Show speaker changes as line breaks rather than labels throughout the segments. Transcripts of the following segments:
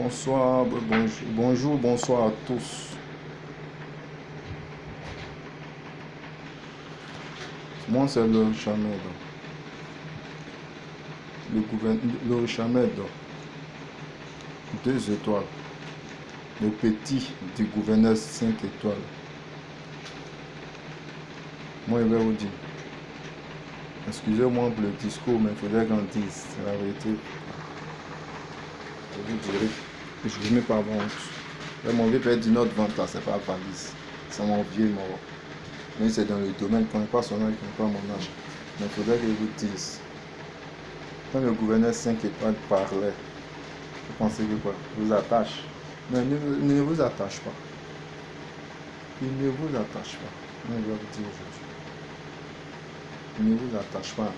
Bonsoir, bonjour, bonjour, bonsoir à tous. Moi, c'est le Chamed. Le gouverneur, Chamed. Deux étoiles. Le petit du gouverneur cinq étoiles. Moi, je vais vous dire. Excusez-moi pour le discours, mais il faudrait qu'on dise la vérité. Vous dirai. Je ne mets pas honte. mon vieux père dit notre vente là, c'est pas valise. C'est mon vieux mort. Mais c'est dans le domaine, connais pas son âge, connais pas mon âge. Mais il faudrait que je vous dise. Quand le gouverneur 5 étoiles parlait, vous pensez que quoi? Vous attache. Mais ne, ne vous attache pas. Il ne vous attache pas. Je vais vous dire aujourd'hui. Ne vous attache pas.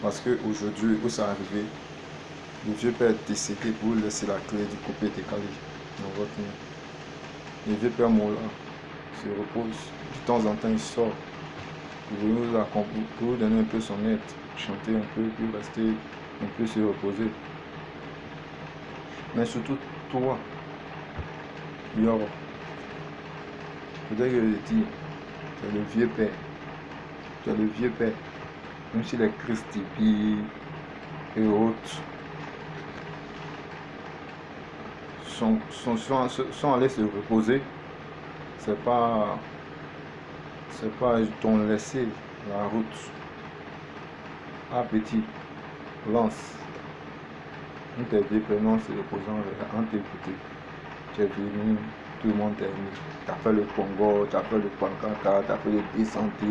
Parce qu'aujourd'hui, où ça arrivé, le vieux père est décédé pour laisser la clé du coupé décalé dans votre main. Le vieux père Mola se repose. De temps en temps, il sort pour vous, pour vous donner un peu son aide, chanter un peu, puis rester un peu se reposer. Mais surtout, toi, Yoro, peut-être que je dis, tu es le vieux père. Tu es le vieux père. Même si les Christipi et autres sont, allés se reposer, c'est pas c'est pas ton laisser la route. Ah petit, lance. Nous vieux prénom se reposant en t'écouter. Tu es venu, tout le monde t'a as fait le Congo, tu as fait le Pankaka, tu as fait le désanté,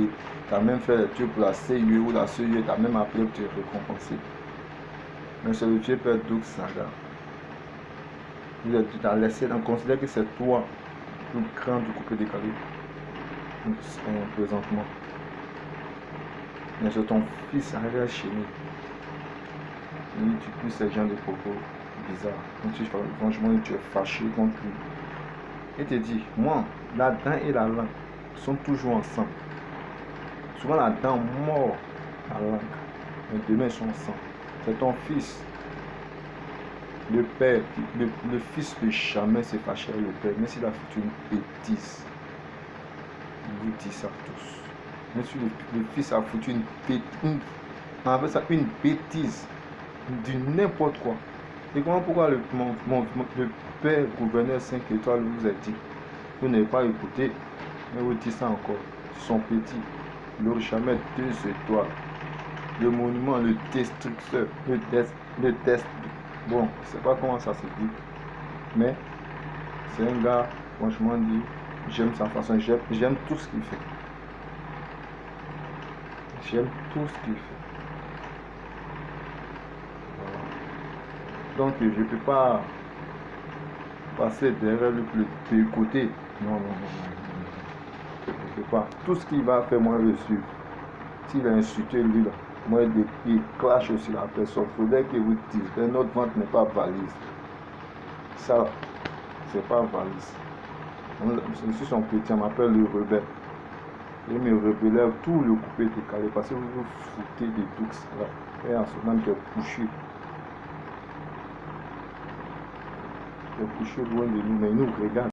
tu as même fait le truc pour la CIE ou la CIE, tu as même appelé pour te récompenser. Mais c'est le vieux père Doug Saga tu t'as laissé, on considère que c'est toi le grand du couple décalé présentement. Mais c'est ton fils arrivé à chez nous. tu pousses ces gens de propos bizarres. tu, franchement, tu es fâché contre lui. Et te dit, moi, la dent et la langue sont toujours ensemble. Souvent la dent mort la langue. Mais demain, ils sont ensemble. C'est ton fils le père, le, fils ne jamais se fâcher avec le père, mais s'il a fait une bêtise, il vous dit ça tous. Mais si le, fils a foutu une bêtise, ça une bêtise, du n'importe quoi. Et comment pourquoi le, mon, le père gouverneur 5 étoiles vous a dit, vous n'avez pas écouté, mais vous dites ça encore, son petit, le jamais deux étoiles, le monument, le destructeur, le test, le test Bon, je sais pas comment ça se dit. Mais c'est un gars, franchement dit, j'aime sa façon, j'aime tout ce qu'il fait. J'aime tout ce qu'il fait. Donc je peux pas passer derrière lui pour le côté. Non, non, non, non. Je peux pas. Tout ce qu'il va faire, moi je suis. S'il a insulté lui là, moi, il clash aussi la personne. Il faudrait que vous disiez, notre vente n'est pas valise. Ça, c'est pas valise. Je suis son on m'appelle le rebelle. Il me rebelle tout le coupé décalé parce que vous vous foutez de tout ça. Et en ce moment, es couché. Es couché loin de nous, mais nous, regarde.